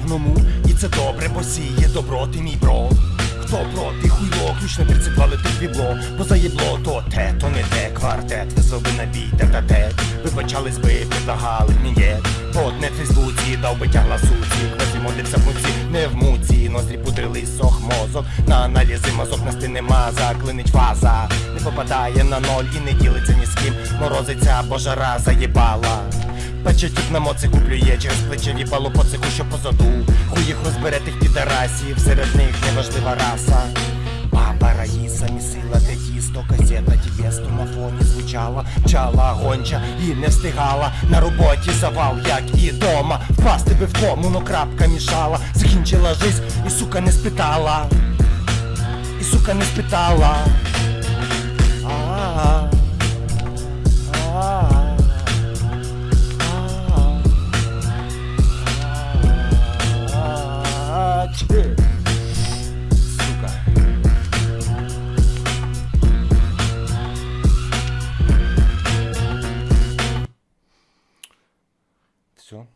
главному, і це добре, бо сіє добро, ти мій бро. Хто проти хуйло, ключ на 32 летить бібло, позаєбло, то те, то не те, квартет, везли би на бій, те та те. Вибачались би, предлагали мені. От не в Фейсбуці, дав би тягла суці, квазі модився в муці, не в муці, ноздрі пудрили сох мозок, на аналізи мазок на стіни маза, клинить фаза, не попадає на ноль і не ділиться ні з ким, морозиться, бо жара заєбала. Пече тіп на моци куплює через плече віпало по цеху, що позаду. Хуй їх розбере тих підарасів, серед них неважлива раса. Баба Раїса місила те тісто, касета тівесту на фоні звучала Чала гонча і не встигала. На роботі завал, як і дома Впасти би в тому, но крапка мішала. Закінчила жизнь і сука не спитала. І сука не спитала все.